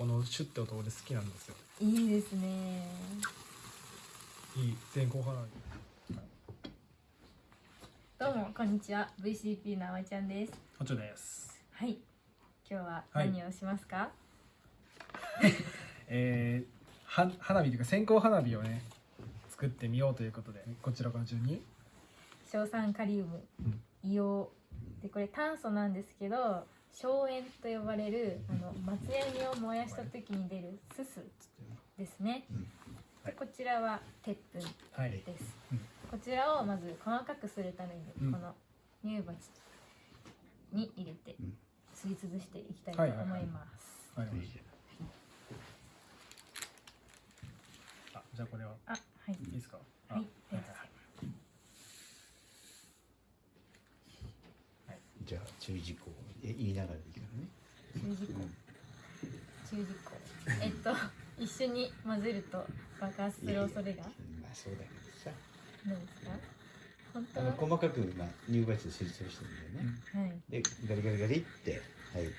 このシュッて音俺好きなんですよ。いいですね。いい線香花火どうもこんにちは。VCP のあまちゃんです。おちょです。はい。今日は何をしますか、えー、は花火というか線香花火をね作ってみようということでこちらから順に。硝酸カリウム、硫黄。でこれ炭素なんですけど硝煙と呼ばれるあの松ヤニを燃やした時に出るすすですね、はい。こちらは鉄粉はい。です、うん。こちらをまず細かくするために、うん。この乳鉢に入れてうん。すりつぶしていきたいと思います、はい。はい。はい。あじゃあこれは。あはい。いいですか？はいじゃあ注意事項をえ言いながらでいいからね。注意事項注意事項えっと一緒に混ぜると爆発する恐れが？いやいやまあそうだけどさ。何ですか？本当あの細かくまあ乳鉢ですりつぶしてるんだよね。はいでガリガリガリってはい。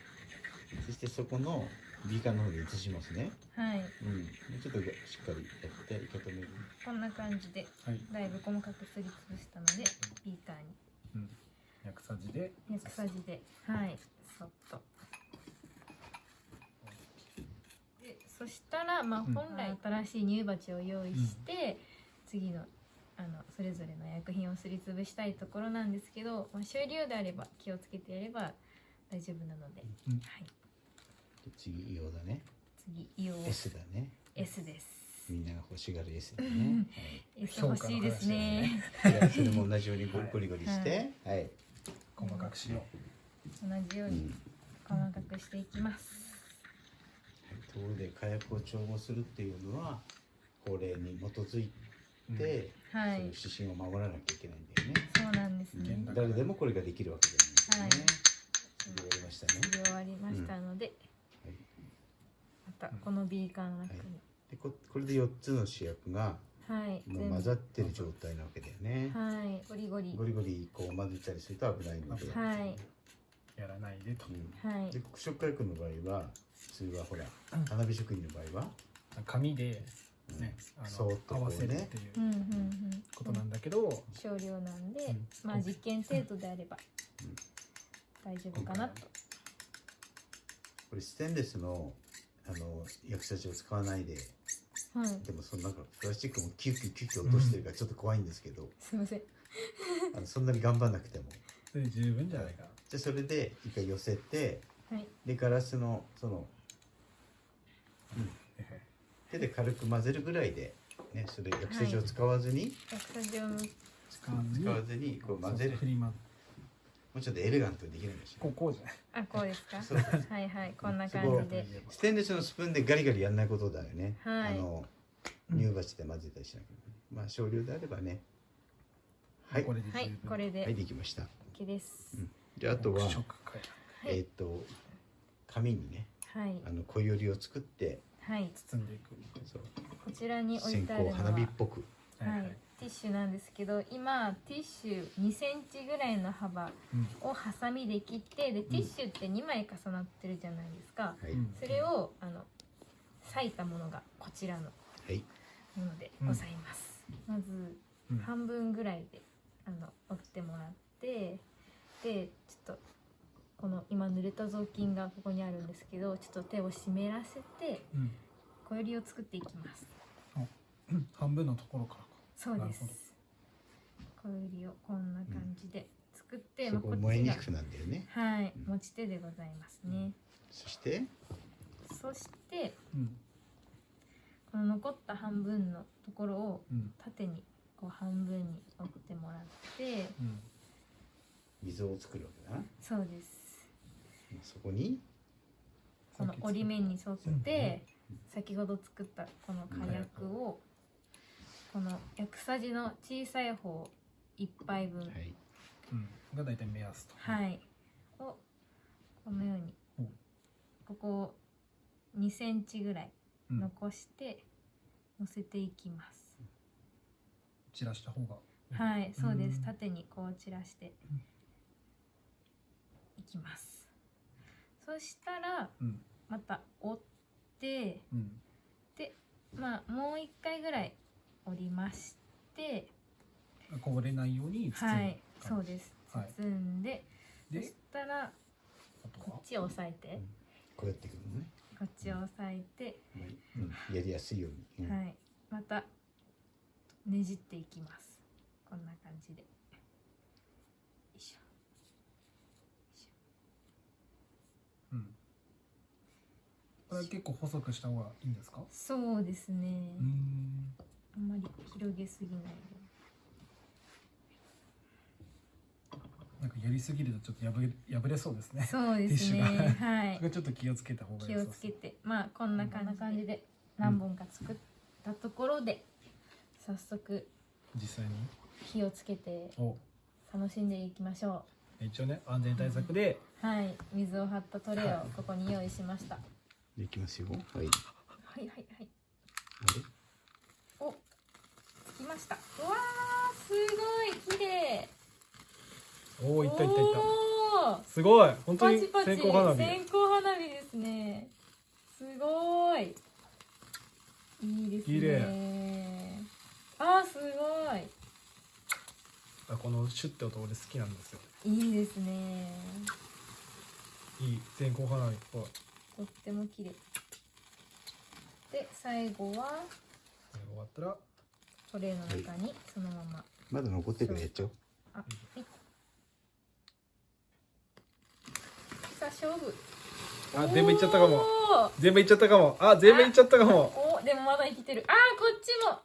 そしてそこのビーカーの方に移しますね。はいうん。でちょっとしっかりやって受け止める。こんな感じではいだいぶ細かくすりつぶしたのでビーカーにうん薬さじで薬さじではいそっとでそしたらまあうん。本来新しい乳鉢を用意して、次のあのそれぞれの薬品をすりつぶしたいところなんですけど、まあ、終了であれば気をつけてやれば大丈夫なので、うん。はい。で次硫黄だね。次硫黄。S だね。S です。みんなが欲しがる S だね。S 欲しいですね。はい。じゃあそれも同じようにゴリゴリゴリして、はい。細かくしよ同じようにうん。細かくしていきます、ところで火薬を調合するっていうのは法令に基づいうん。て、はい。そういう指針を守らなきゃいけないんだよね。そうなんですね。誰でもこれができるわけじゃないんだよね。はい。やりましたね。終わりましたので、はい。またこのビーカーの中に。でここれで4つの主役がはい、もう混ざってる状態なわけだよね。はい。ゴリゴリ。ゴリゴリこう混ぜたりすると危ないので。はいやらないでと。うん。はい。で黒色火薬の場合は普通はほら花火職人の場合は、紙でねあのそーっと合わせるっていううんうんうんことなんだけど少量なんで、うん。まあ実験程度であればうん大丈夫かなと。これステンレスのあの薬剤を使わないではい。でもそのなんかプラスチックもキュッキュッキュッキュッ落としてるからちょっと怖いんですけど、すいません。あのそんなに頑張んなくても。それで十分じゃないかなでそれで一回寄せてはい。でガラスのその、うん、手で軽く混ぜるぐらいで、ね、それ薬剤を使わずに、薬剤を使わずに。使わずにこう混ぜる。もうちょっとエレガントにできるんですよ。こうこうじゃない。あこうですか？はいはいこんな感じで。ステンレスのスプーンでガリガリやんないことだよね、はい。あのうん。乳鉢で混ぜたりしなきゃいけない。まあ少量であればね。はい。これで十分。はいこれで。はいできました。OK です、うんであとは、えっ、と紙にねはい。あの小よりを作ってはい。包んでいくそう。こちらに置い線てあるのは香花火っぽく。はい、ティッシュなんですけど今ティッシュ2センチぐらいの幅うん。をハサミで切ってでティッシュって2枚重なってるじゃないですか、はい、うんそれをあの裂いたものがこちらのはい。ものでございます、まずうん。半分ぐらいであの折ってもらってでちょっとこの今濡れた雑巾がここにあるんですけどちょっと手を湿らせてうん。小よりを作っていきます。うん半分のところからか。そうです。小よりをこんな感じで作って、そこまあこ燃えにくくなんだよね。はい持ち手でございますね、そして？そしてうん。この残った半分のところをうん。縦にこう半分に折ってもらってうん。溝を作るわけだな。そうですそこに？この折り目に沿って先ほど作ったこの火薬をこの薬さじの小さい方1杯分はい。うん。が大体目安と。はい。をこのようにうん。ここを2センチぐらいうん。残して乗せていきます、散らした方が。はい。そうです。うん。縦にこう散らしていきますそしたらうん。また折ってうん。でまあもう一回ぐらい折りましてこぼれないように包むはいそうです。はい。包んで、そでしたらこっちを押さえて、こうやってくるのね、こっちを押さえて、うん、やりやすいように、うんはい。またねじっていきます。こんな感じでよいしょうんこれは結構細くした方がいいんですか？そうですね、あんまり広げすぎないで。なんかやりすぎるとちょっと破れ破れそうですね。そうですね。はい。ちょっと気をつけた方がいい気をつけて。まあこんな感じで何本か作ったところで、早速実際に？火をつけてお。楽しんでいきましょ一応ね安全対策で。うはい。水を張ったトレイをここに用意しました、いきますよ。はい。はいはいはい。おつきました。うわーすごい綺麗。おおいったいったいった。すごい。本当にパチパチ。線香花火。線香花火ですね。すごい。いいですね。綺麗。あーすごい。あこのシュッて音俺好きなんですよ。いいですね。いい線香花火っぽいとっても綺麗。で最後は終わったらトレイの中にそのまま。まだ残ってるからやっちゃおう。あはい。さあ勝負。あ全部いっちゃったかも。全部いっちゃったかも。あ全部いっちゃったかも。おでもまだ生きてる。あーこっちも。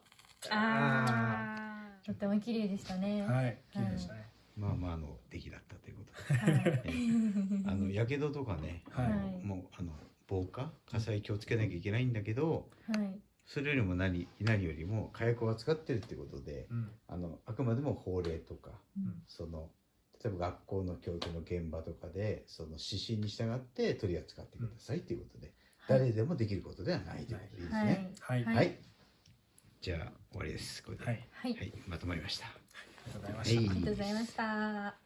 あー。とっても綺麗でしたね。はい綺麗でしたね。まあまああの出来だったということで。はい。あのやけどとかね、はい防火火災気をつけなきゃいけないんだけどはい。それよりも何何よりも火薬を扱ってるってことでうん。あのあくまでも法令とかうん。その例えば学校の教育の現場とかでその指針に従って取り扱ってくださいっていうことで、誰でもできることではないということでいいですはい。ね。はい。はい、はい。じゃあ終わりです。これで、はい。はい。はい、まとまりました。ありがとうございました。はい。ありがとうございました